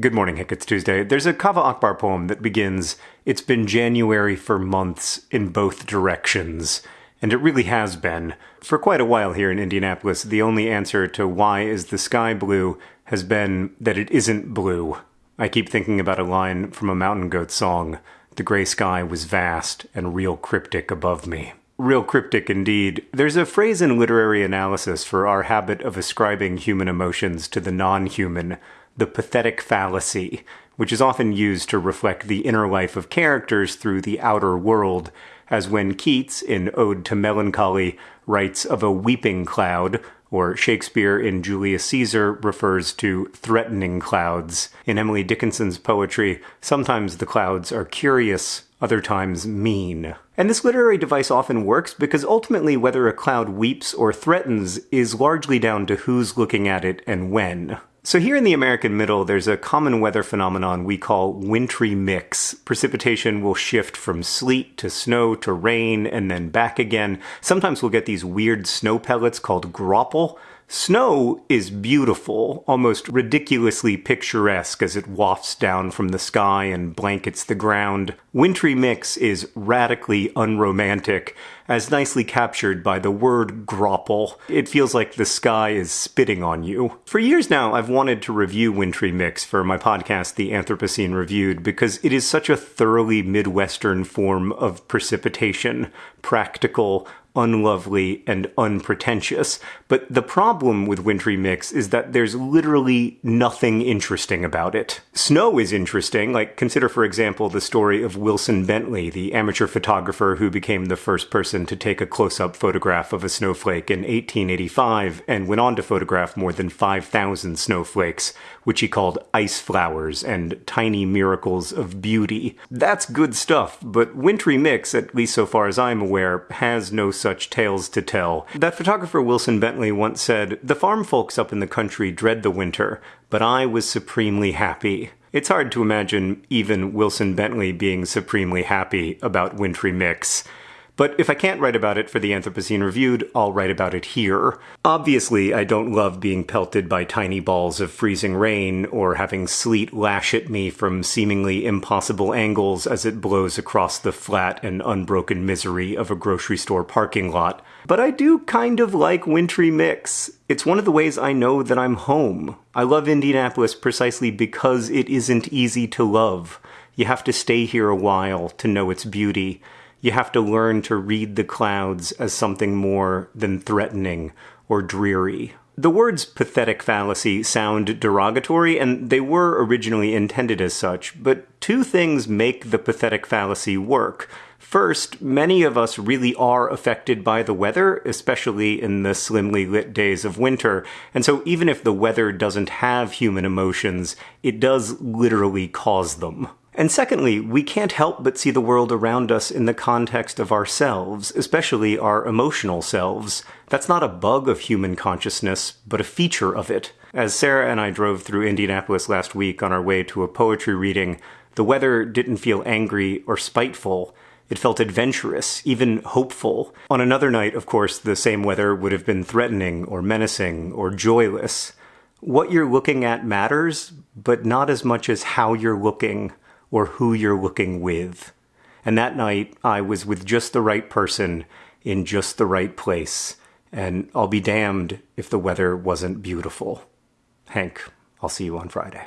Good morning, Hank. It's Tuesday. There's a Kaveh Akbar poem that begins, It's been January for months in both directions. And it really has been. For quite a while here in Indianapolis, the only answer to why is the sky blue has been that it isn't blue. I keep thinking about a line from a Mountain Goat song The gray sky was vast and real cryptic above me. Real cryptic indeed. There's a phrase in literary analysis for our habit of ascribing human emotions to the non human the pathetic fallacy, which is often used to reflect the inner life of characters through the outer world, as when Keats, in Ode to Melancholy, writes of a weeping cloud, or Shakespeare in Julius Caesar refers to threatening clouds. In Emily Dickinson's poetry, sometimes the clouds are curious, other times mean. And this literary device often works because ultimately whether a cloud weeps or threatens is largely down to who's looking at it and when. So here in the American middle, there's a common weather phenomenon we call wintry mix. Precipitation will shift from sleet to snow to rain and then back again. Sometimes we'll get these weird snow pellets called graupel, Snow is beautiful, almost ridiculously picturesque as it wafts down from the sky and blankets the ground. Wintry Mix is radically unromantic, as nicely captured by the word graupel. It feels like the sky is spitting on you. For years now, I've wanted to review Wintry Mix for my podcast, The Anthropocene Reviewed, because it is such a thoroughly Midwestern form of precipitation, practical, unlovely and unpretentious. But the problem with Wintry Mix is that there's literally nothing interesting about it. Snow is interesting, like consider for example the story of Wilson Bentley, the amateur photographer who became the first person to take a close-up photograph of a snowflake in 1885 and went on to photograph more than 5,000 snowflakes, which he called ice flowers and tiny miracles of beauty. That's good stuff, but Wintry Mix, at least so far as I'm aware, has no such tales to tell. That photographer Wilson Bentley once said, The farm folks up in the country dread the winter, but I was supremely happy. It's hard to imagine even Wilson Bentley being supremely happy about Wintry Mix. But if I can't write about it for the Anthropocene Reviewed, I'll write about it here. Obviously, I don't love being pelted by tiny balls of freezing rain or having sleet lash at me from seemingly impossible angles as it blows across the flat and unbroken misery of a grocery store parking lot. But I do kind of like wintry mix. It's one of the ways I know that I'm home. I love Indianapolis precisely because it isn't easy to love. You have to stay here a while to know its beauty you have to learn to read the clouds as something more than threatening or dreary. The words pathetic fallacy sound derogatory, and they were originally intended as such, but two things make the pathetic fallacy work. First, many of us really are affected by the weather, especially in the slimly lit days of winter, and so even if the weather doesn't have human emotions, it does literally cause them. And secondly, we can't help but see the world around us in the context of ourselves, especially our emotional selves. That's not a bug of human consciousness, but a feature of it. As Sarah and I drove through Indianapolis last week on our way to a poetry reading, the weather didn't feel angry or spiteful. It felt adventurous, even hopeful. On another night, of course, the same weather would have been threatening or menacing or joyless. What you're looking at matters, but not as much as how you're looking or who you're looking with. And that night, I was with just the right person in just the right place. And I'll be damned if the weather wasn't beautiful. Hank, I'll see you on Friday.